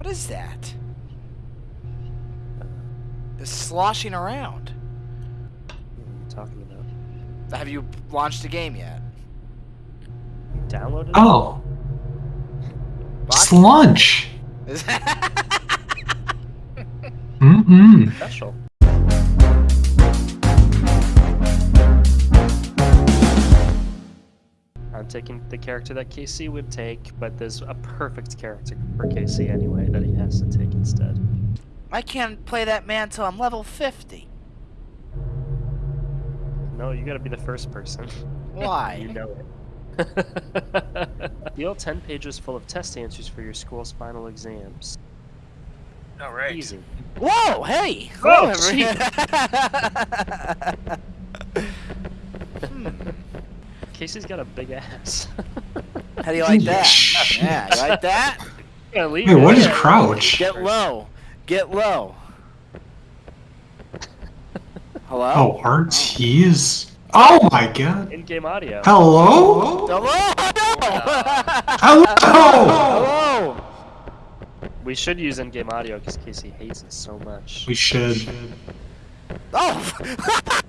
What is that? It's sloshing around. What are you talking about? Have you launched a game yet? You downloaded it? Oh, Bach? slunch. Is- Mm-mm. Special. Taking the character that KC would take, but there's a perfect character for KC anyway that he has to take instead. I can't play that man till I'm level 50. No, you gotta be the first person. Why? You know it. Deal 10 pages full of test answers for your school's final exams. All right. Easy. Whoa, hey! Whoa, Hello, Casey's got a big ass. How do you like that? Yeah, you like that? Yeah, Wait, what it. is crouch? Get low. Get low. Hello? Oh, RTs. Oh my god. In-game audio. Hello? Hello? Hello? Hello? We should use in-game audio because Casey hates it so much. We should. Oh!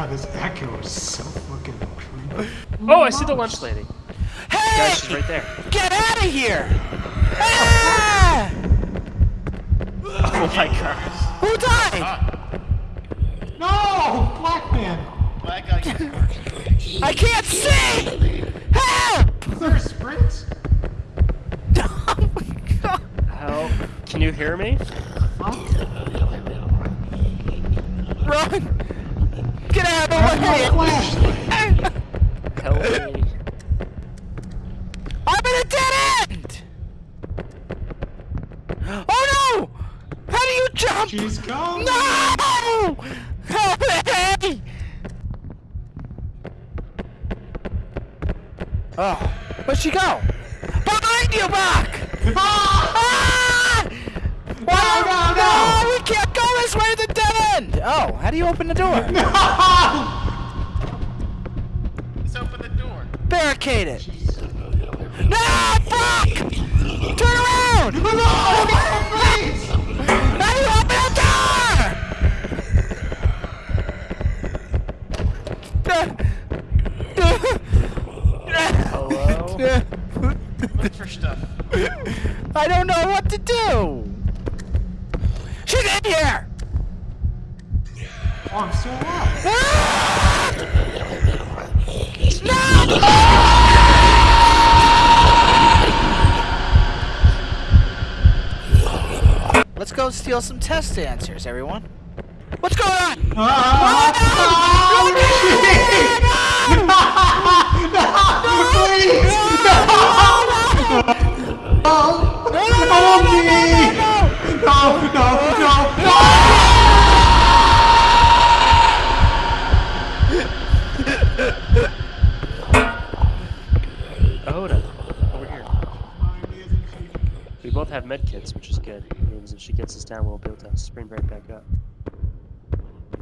God, this echo is so fucking creepy. Oh, I see the lunch lady. hey! Guys, she's right there. Get out of here! Ah! Oh my god. Who died? No! Black man! Black guy. I can't see! Help! Is there a sprint? Oh my god. How? Can you hear me? Run! Get out of the I have no way! flashlight. Help me. I'm in a dead end! Oh no! How do you jump? She's gone. No! Help me! Oh, where'd she go? Behind you, Buck! Ah! No, no, no! we can't go this way to the dead end! Oh, how do you open the door? No! Let's open the door. Barricade it! No, fuck! Turn around! No, Look for stuff. I don't know what to do! She's in here! Oh, I'm still alive. Ah! No! Let's go steal some test answers, everyone. What's going on? Ah, no, no, no, no! Oda, over here. We both have med kits, which is good. It means if she gets us down, we'll be able to sprint right back up.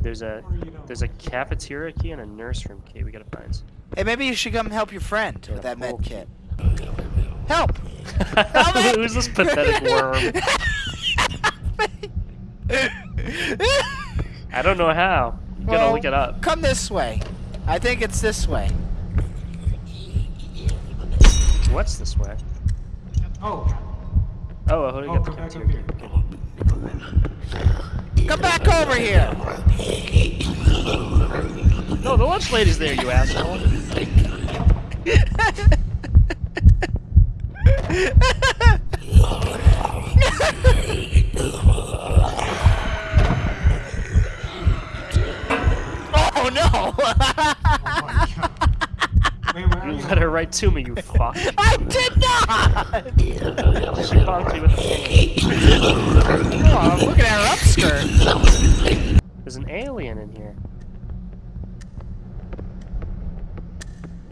There's a there's a cafeteria key and a nurse room key we gotta find. Hey, maybe you should come help your friend with that med kit. Help! Help! Who's this pathetic worm? I don't know how. You gotta Well, look it up. Come this way. I think it's this way. What's this way? Oh, Oh, I Oh, got the come back cafeteria up. Okay. Come back over here. No, the lunch lady's there, you asshole. Oh no! my god. Wait, You her right to me, you fuck. I did not! She bonked me with a. Oh, I'm looking at her upskirt. There's an alien in here.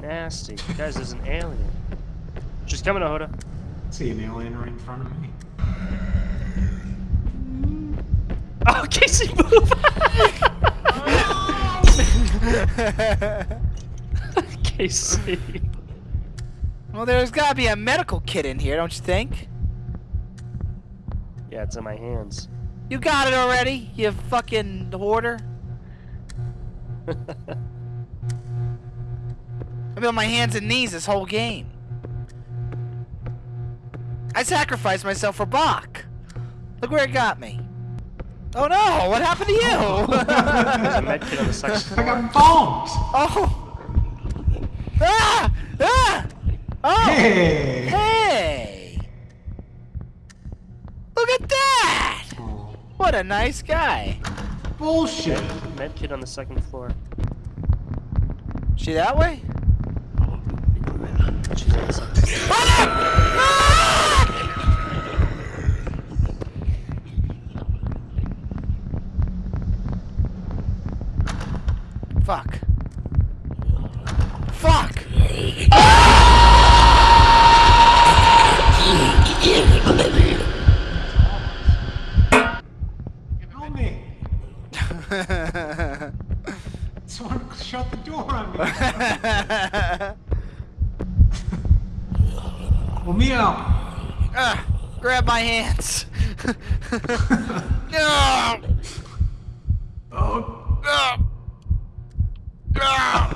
Nasty. Guys, there's an alien. She's coming, Ahoda. See an alien right in front of me. Oh, Casey, move! Casey. Well, there's gotta be a medical kit in here, don't you think? Yeah, it's in my hands. You got it already, you fucking hoarder. I've been on my hands and knees this whole game. I sacrificed myself for Bach. Look where it got me. Oh no, what happened to you? There's a med kit on the second I got bombs! oh! Ah! Ah! Oh! Hey! Hey! Look at that! Oh, What a nice guy. bullshit! Med kit on the second floor. She that way? She's on the second floor. Fuck. Fuck! Help me! Someone shut the door on me! Well, me out! Ah, grab my hands. no! Oh, No! No!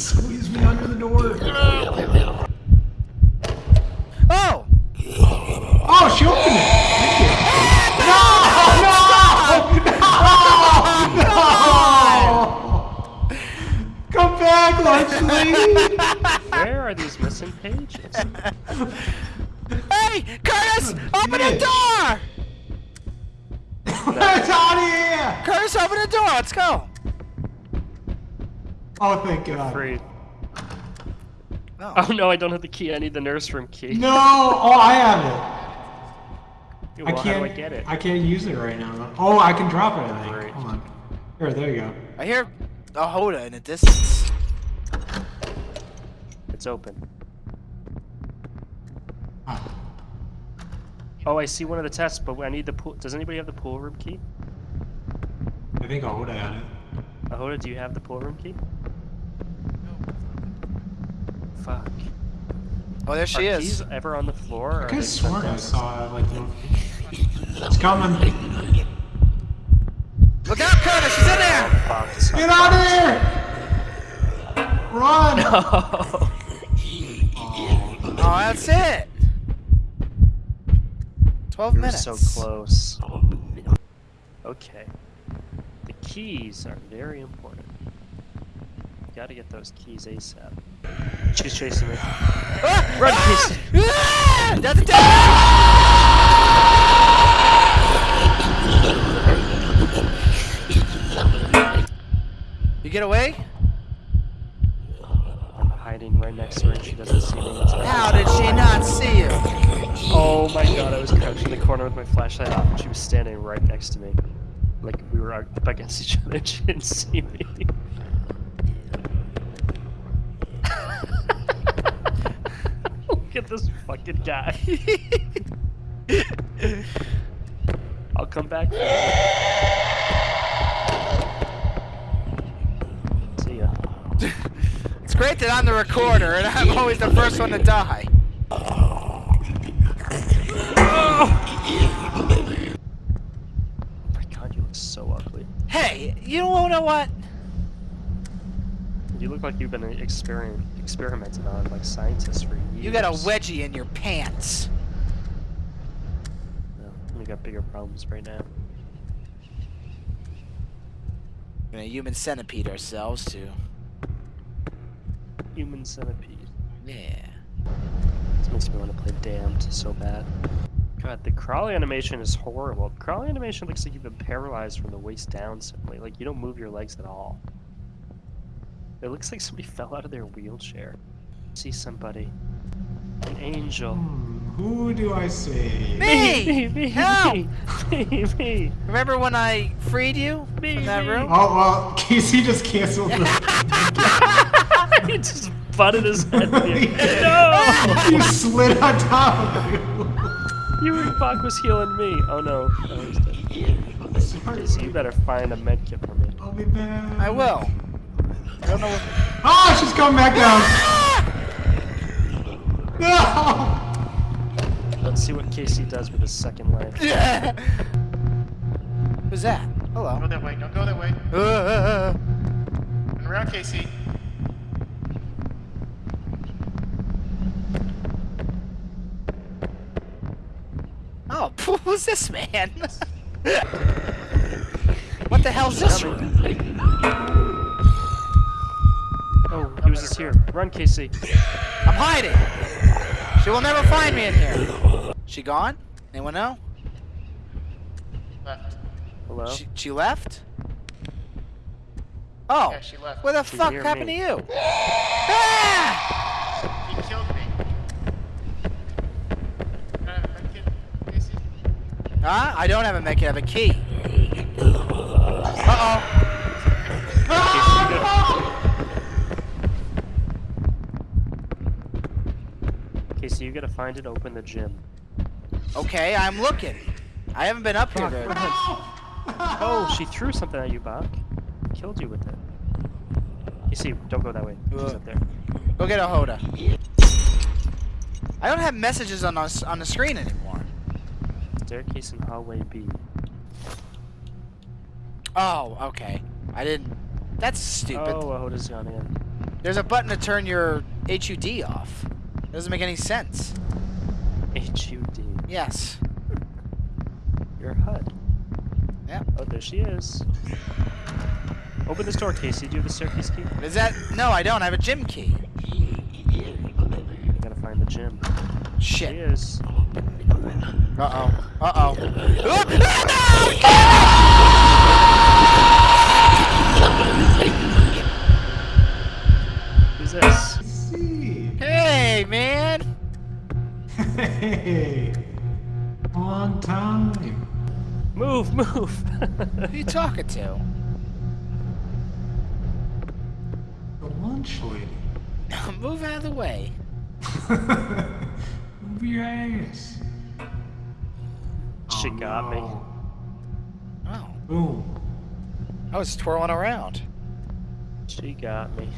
Squeeze me under the door! Oh! Oh, she opened it! Thank you! No! No! No! Come back, lunch lady! Where are these missing pages? Hey! Curtis! Open the door! Let's out of here! Curtis, open the door! Let's go! Oh, thank God. Free. No. Oh no, I don't have the key. I need the nurse room key. No! Oh, I have it. Well, I can't. do I get it? I can't use it right now. Oh, I can drop it. I think. Great. Hold on. Here, there you go. I hear Ahoda in the distance. It's open. Ah. Oh, I see one of the tests, but I need the pool. Does anybody have the pool room key? I think Ahoda had it. Ahoda, do you have the pool room key? Fuck. Oh, there she are is. keys ever on the floor? or I are could have sworn I saw like, the... It's coming. Look out, Curtis! She's in there! Fuck, Get out of here! Run! Oh, Oh, that's it. Twelve we were minutes. so close. Okay. The keys are very important. Gotta get those keys ASAP. She's chasing me. Ah! Run, ah! Casey. Ah! That's a dead. You get away? I'm hiding right next to her and she doesn't see me. How did she not see you? Oh my god, I was crouched in the corner with my flashlight off and she was standing right next to me. Like we were up against each other and she didn't see me. Look at this fucking guy. I'll come back. See ya. It's great that I'm the recorder and I'm always the first one to die. Oh my god, you look so ugly. Hey, you don't know what? You look like you've been experiment experimented on like scientists for years. You got a wedgie in your pants. No, we got bigger problems right now. We're a human centipede ourselves too. Human centipede. Yeah. This makes me want to play Damned so bad. God, the crawling animation is horrible. Crawling animation looks like you've been paralyzed from the waist down simply. Like you don't move your legs at all. It looks like somebody fell out of their wheelchair. See somebody. An angel. Hmm, who do I see? Me! me, me, Help! me, me, me. Remember when I freed you Me, from that me. room? Oh, well, Casey just canceled the... he just butted his head. in the He no! you slid on top of you. You were Bach was healing me. Oh no. Oh, he's dead. Sorry. Casey, you better find a med kit for me. I'll be back. I will. Don't know what. Oh, she's coming back down. No! Let's see what Casey does with his second life. Who's that? Hello. Go Hello. that way. Don't go that way. Uh, uh, uh, uh. Turn around, Casey. oh, who's this man? what the hell's this? He was just here. Run, KC. I'm hiding. She will never find me in here. She gone? Anyone know? Left. Hello? She, she left? Oh. Yeah, she left. What the She's fuck happened me. to you? Ah! He killed me. Uh, I. Huh? I don't have a mech, I have a key. Uh-oh. Casey, you gotta find and open the gym. Okay, I'm looking. I haven't been up here very much. Oh, she threw something at you, Bach. Killed you with it. You see, don't go that way. She's Ugh. up there. Go get Ahoda. I don't have messages on us on the screen anymore. Staircase in hallway B. Oh, okay. I didn't. That's stupid. Oh, Ahoda's gone in. There's a button to turn your HUD off. Doesn't make any sense. H-U-D. Yes. Your HUD. Yeah. Oh, there she is. Open this door, Casey. Do you have the staircase key? Is that? No, I don't. I have a gym key. You gotta find the gym. There she is. Uh oh. Uh oh. Who's this? Hey. Long time. Move, move. Who are you talking to? The lunch lady. Move out of the way. Move your ass. She Oh, got me. Oh, Boom. I was twirling around. She got me.